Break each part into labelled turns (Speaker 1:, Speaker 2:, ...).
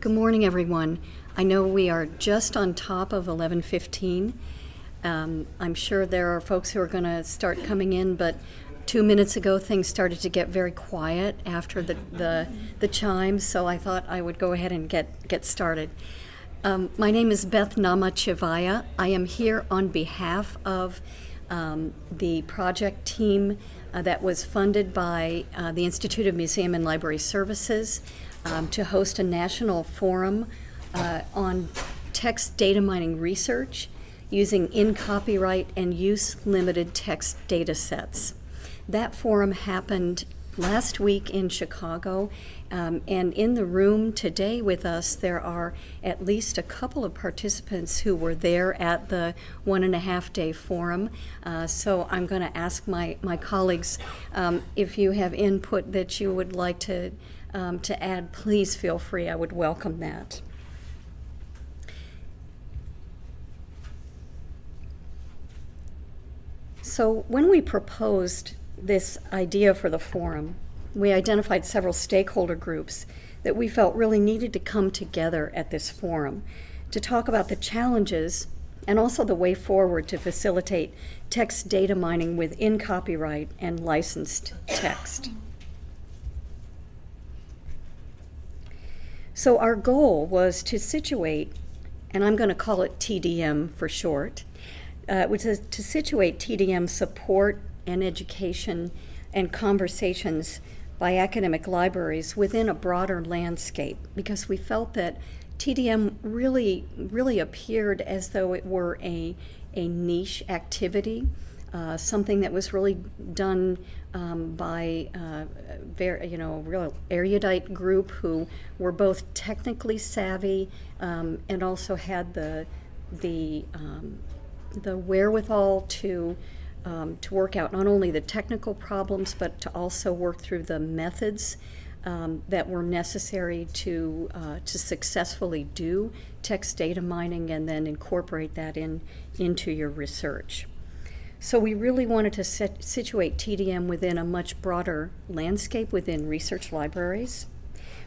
Speaker 1: Good morning, everyone. I know we are just on top of 11:15. Um, I'm sure there are folks who are going to start coming in, but two minutes ago things started to get very quiet after the, the, the chimes, so I thought I would go ahead and get, get started. Um, my name is Beth Namachchivaya. I am here on behalf of um, the project team uh, that was funded by uh, the Institute of Museum and Library Services um, to host a national forum uh, on text data mining research using in copyright and use limited text data sets. That forum happened last week in Chicago, um, and in the room today with us, there are at least a couple of participants who were there at the one and a half day forum. Uh, so I'm going to ask my, my colleagues um, if you have input that you would like to, um, to add, please feel free. I would welcome that. So when we proposed this idea for the forum, we identified several stakeholder groups that we felt really needed to come together at this forum to talk about the challenges and also the way forward to facilitate text data mining within copyright and licensed text. So our goal was to situate, and I'm going to call it TDM for short, uh, which is to situate TDM support and education and conversations by academic libraries within a broader landscape because we felt that TDM really, really appeared as though it were a, a niche activity, uh, something that was really done um, by uh, very, you know, real erudite group who were both technically savvy um, and also had the, the um, the wherewithal to um, to work out not only the technical problems but to also work through the methods um, that were necessary to uh, to successfully do text data mining and then incorporate that in into your research. So we really wanted to set, situate TDM within a much broader landscape within research libraries.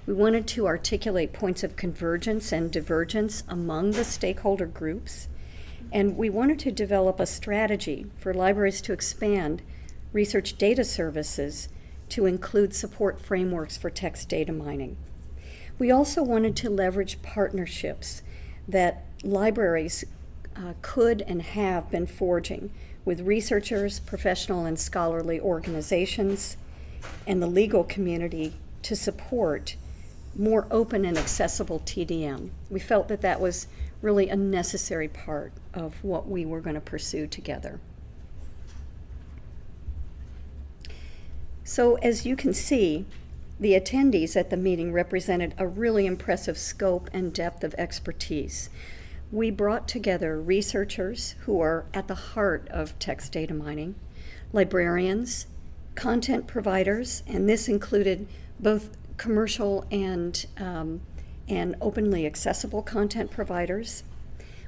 Speaker 1: We wanted to articulate points of convergence and divergence among the stakeholder groups and we wanted to develop a strategy for libraries to expand research data services to include support frameworks for text data mining. We also wanted to leverage partnerships that libraries uh, could and have been forging with researchers, professional and scholarly organizations, and the legal community to support more open and accessible TDM. We felt that that was really a necessary part of what we were going to pursue together. So as you can see, the attendees at the meeting represented a really impressive scope and depth of expertise. We brought together researchers who are at the heart of text data mining, librarians, content providers, and this included both commercial and um, and openly accessible content providers.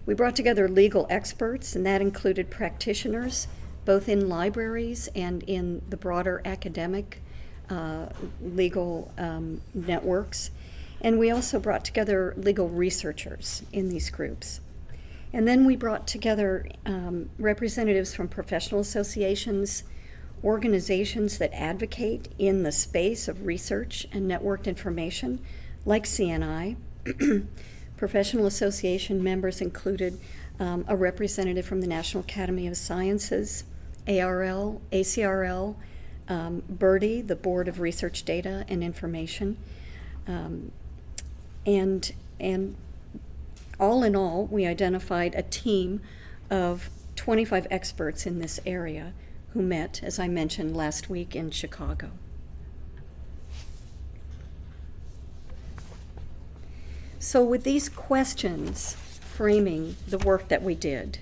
Speaker 1: We brought together legal experts, and that included practitioners, both in libraries and in the broader academic uh, legal um, networks. And we also brought together legal researchers in these groups. And then we brought together um, representatives from professional associations, organizations that advocate in the space of research and networked information, like CNI, professional association members included um, a representative from the National Academy of Sciences, ARL, ACRL, um, the Board of Research Data and Information, um, and, and all in all, we identified a team of 25 experts in this area who met, as I mentioned, last week in Chicago. So with these questions framing the work that we did,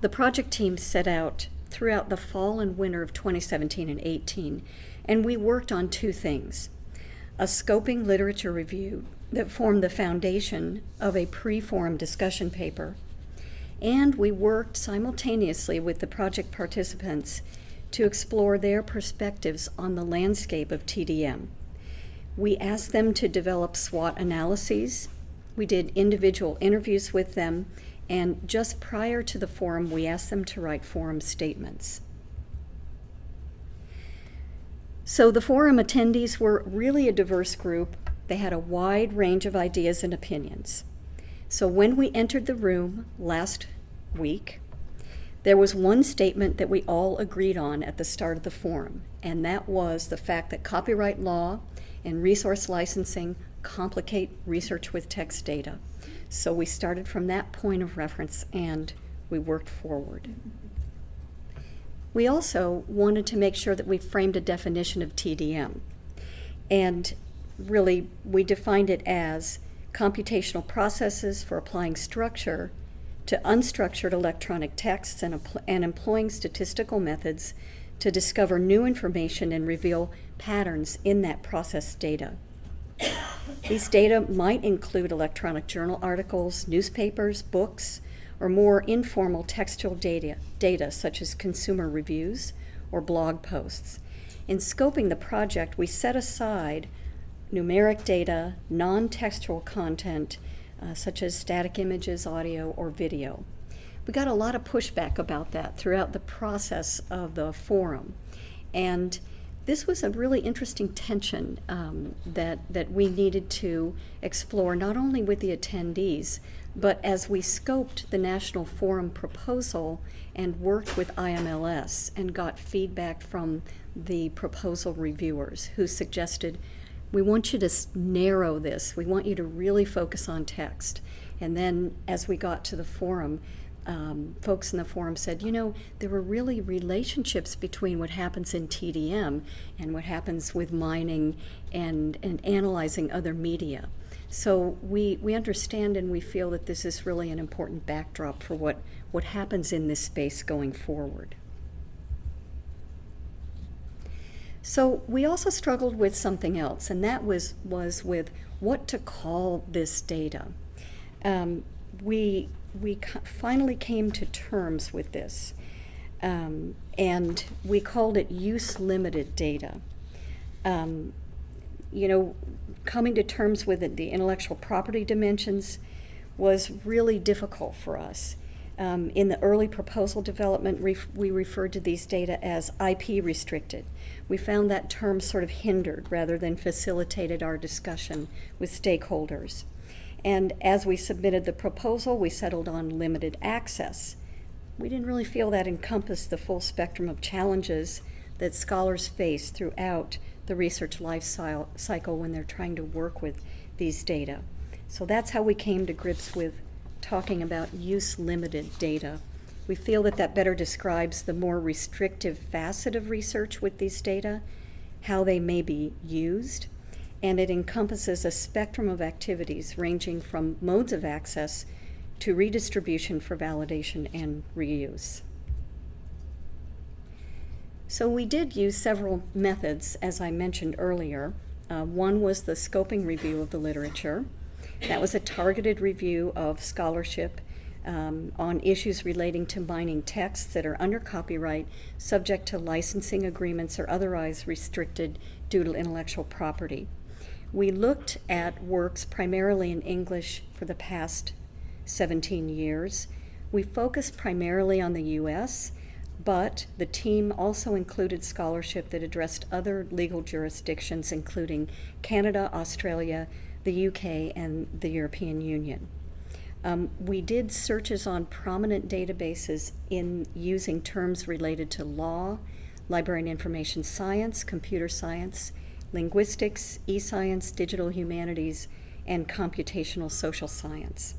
Speaker 1: the project team set out throughout the fall and winter of 2017 and 18, and we worked on two things. A scoping literature review that formed the foundation of a pre-forum discussion paper, and we worked simultaneously with the project participants to explore their perspectives on the landscape of TDM. We asked them to develop SWOT analyses. We did individual interviews with them, and just prior to the forum, we asked them to write forum statements. So the forum attendees were really a diverse group. They had a wide range of ideas and opinions. So when we entered the room last week, there was one statement that we all agreed on at the start of the forum, and that was the fact that copyright law and resource licensing complicate research with text data. So we started from that point of reference and we worked forward. We also wanted to make sure that we framed a definition of TDM. And really, we defined it as computational processes for applying structure to unstructured electronic texts and, and employing statistical methods to discover new information and reveal patterns in that processed data. These data might include electronic journal articles, newspapers, books, or more informal textual data, data such as consumer reviews or blog posts. In scoping the project, we set aside numeric data, non-textual content, uh, such as static images, audio, or video. We got a lot of pushback about that throughout the process of the forum. And this was a really interesting tension um, that, that we needed to explore, not only with the attendees, but as we scoped the National Forum proposal and worked with IMLS and got feedback from the proposal reviewers who suggested, we want you to narrow this. We want you to really focus on text. And then as we got to the forum, um, folks in the forum said, you know, there were really relationships between what happens in TDM and what happens with mining and, and analyzing other media. So we, we understand and we feel that this is really an important backdrop for what, what happens in this space going forward. So we also struggled with something else, and that was, was with what to call this data. Um, we, we finally came to terms with this, um, and we called it use-limited data. Um, you know, coming to terms with it, the intellectual property dimensions was really difficult for us. Um, in the early proposal development, ref we referred to these data as IP restricted. We found that term sort of hindered rather than facilitated our discussion with stakeholders. And as we submitted the proposal, we settled on limited access. We didn't really feel that encompassed the full spectrum of challenges that scholars face throughout the research life cycle when they're trying to work with these data. So that's how we came to grips with talking about use-limited data. We feel that that better describes the more restrictive facet of research with these data, how they may be used, and it encompasses a spectrum of activities ranging from modes of access to redistribution for validation and reuse. So we did use several methods, as I mentioned earlier. Uh, one was the scoping review of the literature. That was a targeted review of scholarship um, on issues relating to mining texts that are under copyright, subject to licensing agreements or otherwise restricted due to intellectual property. We looked at works primarily in English for the past 17 years. We focused primarily on the U.S., but the team also included scholarship that addressed other legal jurisdictions, including Canada, Australia, the UK, and the European Union. Um, we did searches on prominent databases in using terms related to law, library and information science, computer science, linguistics, e-science, digital humanities, and computational social science.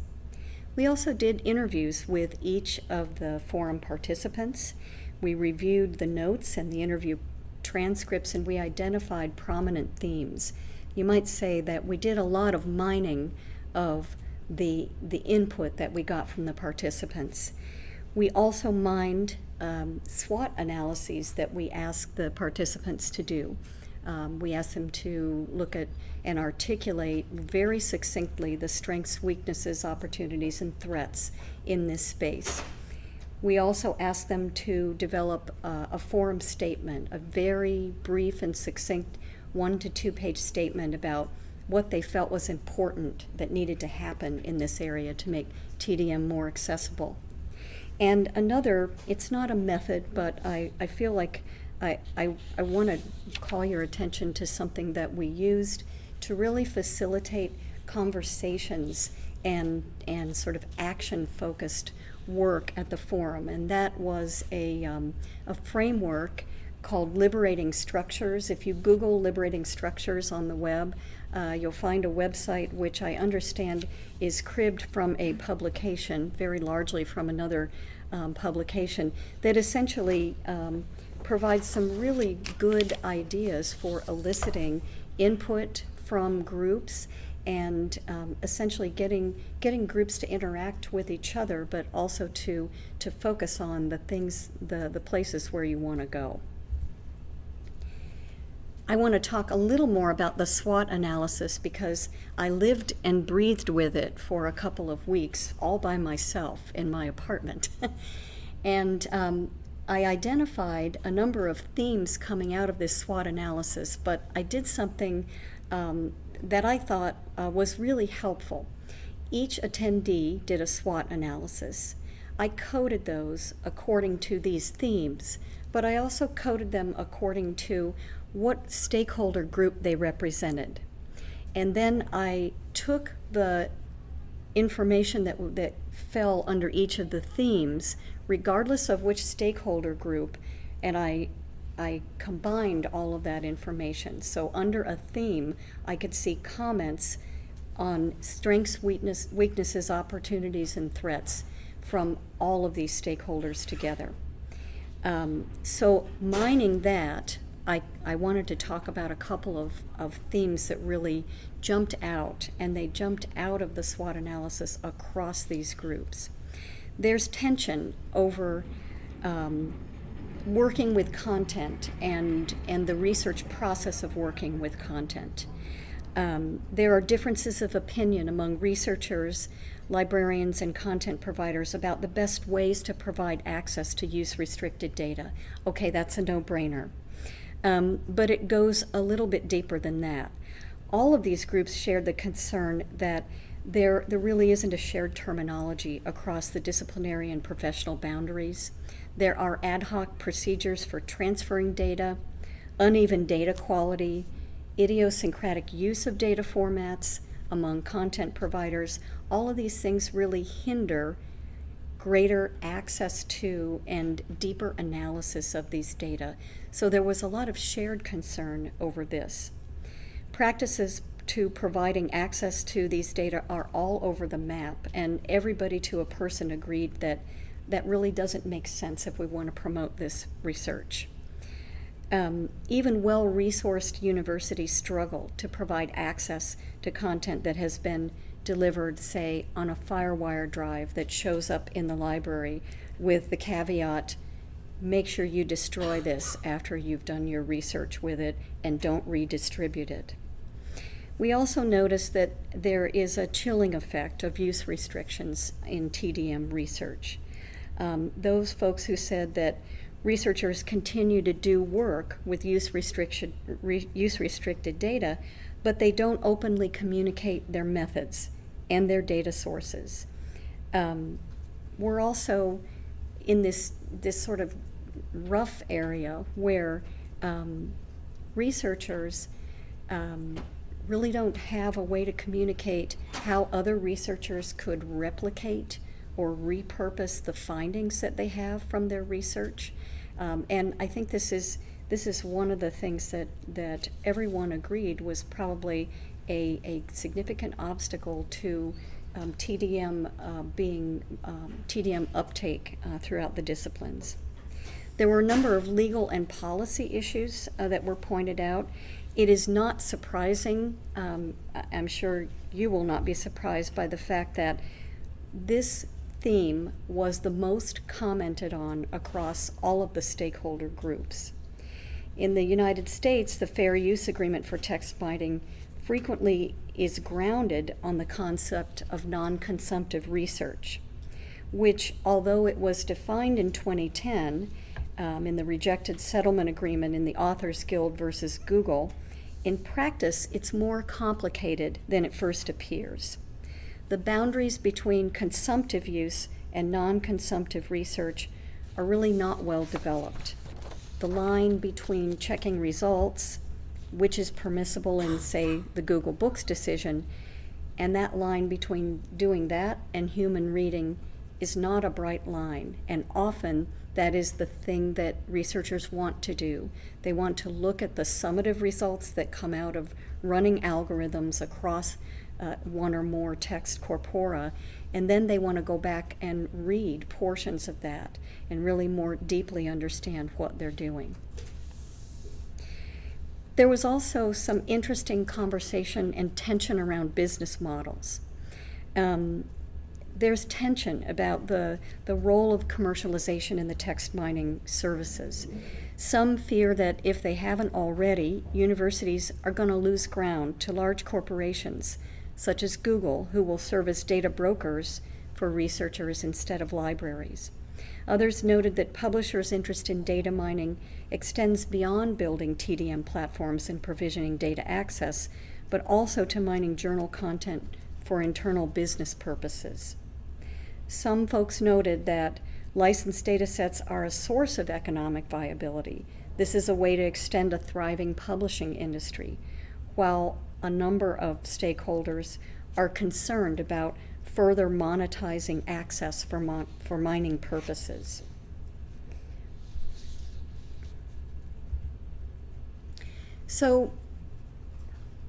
Speaker 1: We also did interviews with each of the forum participants. We reviewed the notes and the interview transcripts and we identified prominent themes. You might say that we did a lot of mining of the, the input that we got from the participants. We also mined um, SWOT analyses that we asked the participants to do. Um, we asked them to look at and articulate very succinctly the strengths, weaknesses, opportunities, and threats in this space. We also asked them to develop uh, a forum statement, a very brief and succinct one to two page statement about what they felt was important that needed to happen in this area to make TDM more accessible. And another, it's not a method, but I, I feel like I, I, I want to call your attention to something that we used to really facilitate conversations and, and sort of action focused work at the forum. And that was a, um, a framework called Liberating Structures. If you Google Liberating Structures on the web, uh, you'll find a website which I understand is cribbed from a publication, very largely from another um, publication, that essentially um, provides some really good ideas for eliciting input from groups and um, essentially getting getting groups to interact with each other, but also to to focus on the things, the the places where you want to go. I want to talk a little more about the SWOT analysis because I lived and breathed with it for a couple of weeks all by myself in my apartment. and um, I identified a number of themes coming out of this SWOT analysis, but I did something um, that I thought uh, was really helpful. Each attendee did a SWOT analysis. I coded those according to these themes, but I also coded them according to what stakeholder group they represented. And then I took the information that, that fell under each of the themes, regardless of which stakeholder group, and I, I combined all of that information. So under a theme, I could see comments on strengths, weakness, weaknesses, opportunities, and threats from all of these stakeholders together. Um, so mining that, I, I wanted to talk about a couple of, of themes that really jumped out, and they jumped out of the SWOT analysis across these groups. There's tension over um, working with content and, and the research process of working with content. Um, there are differences of opinion among researchers, librarians, and content providers about the best ways to provide access to use restricted data. Okay, that's a no brainer. Um, but it goes a little bit deeper than that. All of these groups shared the concern that there, there really isn't a shared terminology across the disciplinary and professional boundaries. There are ad hoc procedures for transferring data, uneven data quality, idiosyncratic use of data formats among content providers. All of these things really hinder greater access to and deeper analysis of these data. So there was a lot of shared concern over this. Practices to providing access to these data are all over the map, and everybody to a person agreed that that really doesn't make sense if we want to promote this research. Um, even well-resourced universities struggle to provide access to content that has been delivered, say, on a FireWire drive that shows up in the library with the caveat, make sure you destroy this after you've done your research with it and don't redistribute it. We also notice that there is a chilling effect of use restrictions in TDM research. Um, those folks who said that researchers continue to do work with use, restriction, re, use restricted data, but they don't openly communicate their methods and their data sources. Um, we're also in this, this sort of rough area where um, researchers um, really don't have a way to communicate how other researchers could replicate or repurpose the findings that they have from their research. Um, and I think this is this is one of the things that, that everyone agreed was probably a, a significant obstacle to um, TDM uh, being um, TDM uptake uh, throughout the disciplines. There were a number of legal and policy issues uh, that were pointed out. It is not surprising, um, I'm sure you will not be surprised by the fact that this theme was the most commented on across all of the stakeholder groups. In the United States, the Fair Use Agreement for Text Mining frequently is grounded on the concept of non-consumptive research, which, although it was defined in 2010 um, in the rejected settlement agreement in the Authors Guild versus Google, In practice, it's more complicated than it first appears. The boundaries between consumptive use and non consumptive research are really not well developed. The line between checking results, which is permissible in, say, the Google Books decision, and that line between doing that and human reading is not a bright line. And often that is the thing that researchers want to do. They want to look at the summative results that come out of running algorithms across uh, one or more text corpora, and then they want to go back and read portions of that and really more deeply understand what they're doing. There was also some interesting conversation and tension around business models. Um, there's tension about the, the role of commercialization in the text mining services. Some fear that if they haven't already, universities are going to lose ground to large corporations such as Google, who will serve as data brokers for researchers instead of libraries. Others noted that publishers' interest in data mining extends beyond building TDM platforms and provisioning data access, but also to mining journal content for internal business purposes. Some folks noted that licensed data sets are a source of economic viability. This is a way to extend a thriving publishing industry, while a number of stakeholders are concerned about further monetizing access for, mon for mining purposes. So,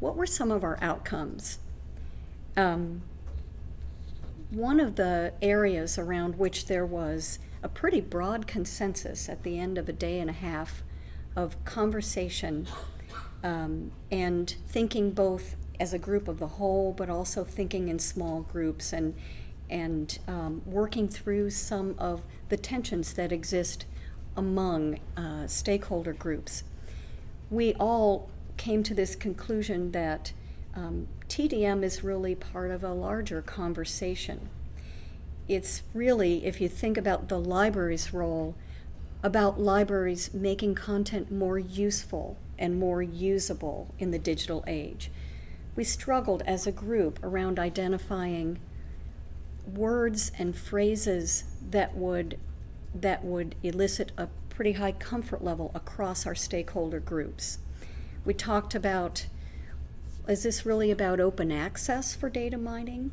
Speaker 1: what were some of our outcomes? Um, one of the areas around which there was a pretty broad consensus at the end of a day and a half of conversation um, and thinking both as a group of the whole, but also thinking in small groups and and um, working through some of the tensions that exist among uh, stakeholder groups. We all came to this conclusion that um, TDM is really part of a larger conversation. It's really, if you think about the library's role, about libraries making content more useful and more usable in the digital age. We struggled as a group around identifying words and phrases that would that would elicit a pretty high comfort level across our stakeholder groups. We talked about is this really about open access for data mining?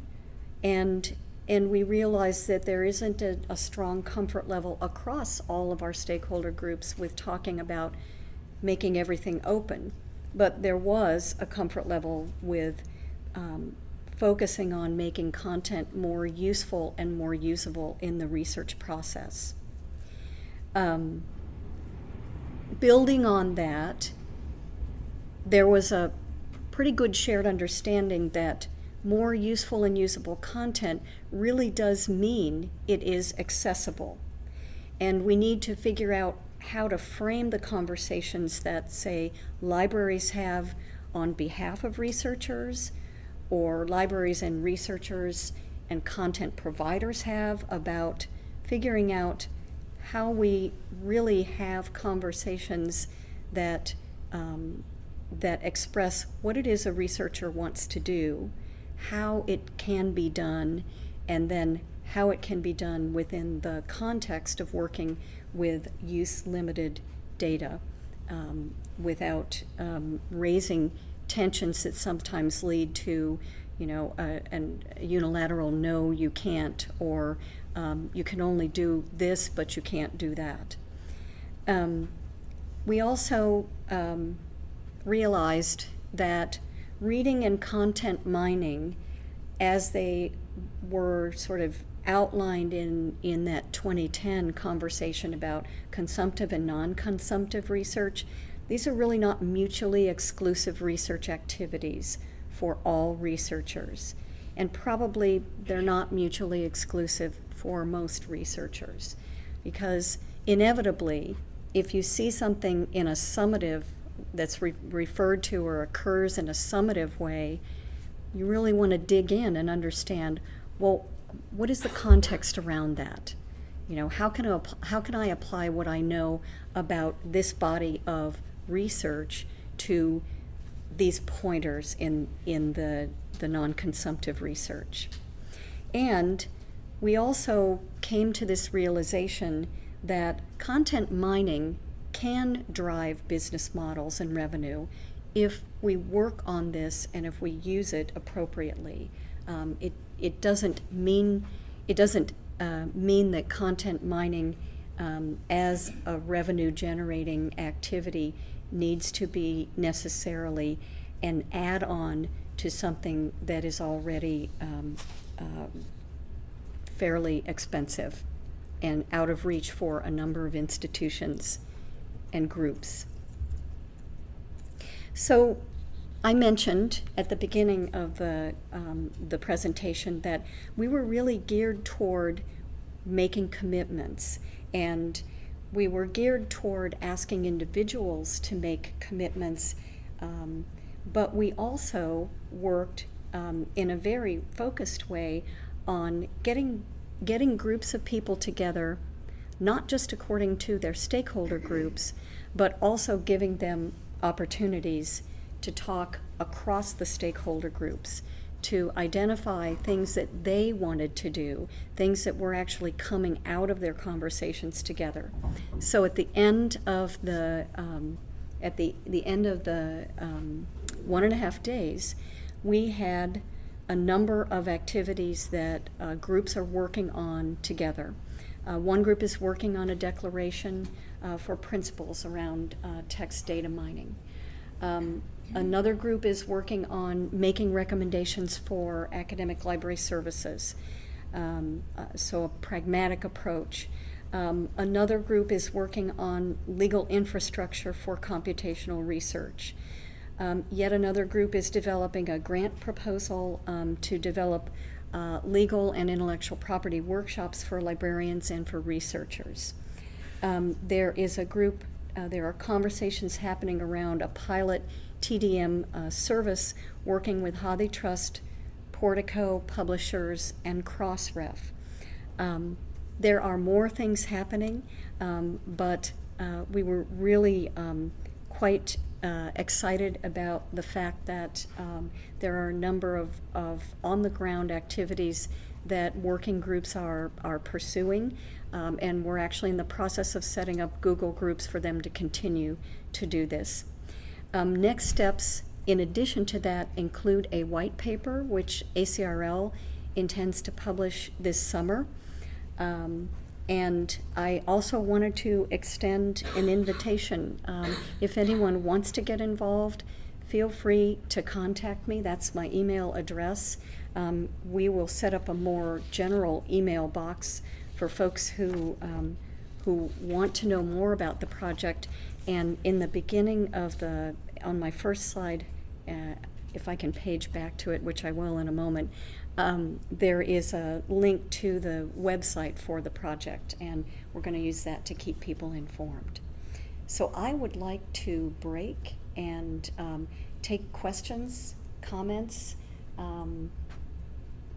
Speaker 1: And and we realized that there isn't a, a strong comfort level across all of our stakeholder groups with talking about making everything open. But there was a comfort level with um, focusing on making content more useful and more usable in the research process. Um, building on that, there was a pretty good shared understanding that more useful and usable content really does mean it is accessible. And we need to figure out how to frame the conversations that, say, libraries have on behalf of researchers, or libraries and researchers and content providers have about figuring out how we really have conversations that um, that express what it is a researcher wants to do, how it can be done, and then how it can be done within the context of working with use limited data um, without um, raising tensions that sometimes lead to you know a, a unilateral no you can't or um, you can only do this but you can't do that. Um, we also um, realized that reading and content mining as they were sort of outlined in, in that 2010 conversation about consumptive and non-consumptive research, these are really not mutually exclusive research activities for all researchers. And probably they're not mutually exclusive for most researchers. Because inevitably, if you see something in a summative that's re referred to or occurs in a summative way, you really want to dig in and understand, well, what is the context around that? You know, how can I, how can I apply what I know about this body of research to these pointers in, in the, the non-consumptive research. And we also came to this realization that content mining can drive business models and revenue if we work on this and if we use it appropriately. Um, it, it doesn't mean it doesn't uh, mean that content mining um, as a revenue generating activity needs to be necessarily an add-on to something that is already um, uh, fairly expensive and out of reach for a number of institutions and groups. So I mentioned at the beginning of the, um, the presentation that we were really geared toward making commitments and we were geared toward asking individuals to make commitments, um, but we also worked um, in a very focused way on getting, getting groups of people together, not just according to their stakeholder groups, but also giving them opportunities to talk across the stakeholder groups to identify things that they wanted to do, things that were actually coming out of their conversations together. So at the end of the um, at the the end of the um, one and a half days, we had a number of activities that uh, groups are working on together. Uh, one group is working on a declaration uh, for principles around uh, text data mining. Um, Another group is working on making recommendations for academic library services, um, uh, so a pragmatic approach. Um, another group is working on legal infrastructure for computational research. Um, yet another group is developing a grant proposal um, to develop uh, legal and intellectual property workshops for librarians and for researchers. Um, there is a group, uh, there are conversations happening around a pilot TDM uh, service working with HathiTrust, Portico, Publishers, and Crossref. Um, there are more things happening, um, but uh, we were really um, quite uh, excited about the fact that um, there are a number of, of on-the-ground activities that working groups are, are pursuing, um, and we're actually in the process of setting up Google groups for them to continue to do this. Um, next steps, in addition to that, include a white paper, which ACRL intends to publish this summer. Um, and I also wanted to extend an invitation. Um, if anyone wants to get involved, feel free to contact me. That's my email address. Um, we will set up a more general email box for folks who, um, who want to know more about the project. And in the beginning of the on my first slide, uh, if I can page back to it, which I will in a moment, um, there is a link to the website for the project, and we're going to use that to keep people informed. So I would like to break and um, take questions, comments um,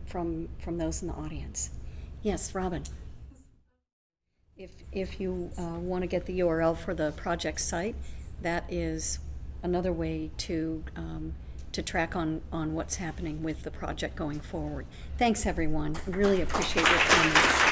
Speaker 1: from from those in the audience. Yes, Robin. If if you uh, want to get the URL for the project site, that is another way to um, to track on on what's happening with the project going forward. Thanks, everyone. I really appreciate your comments.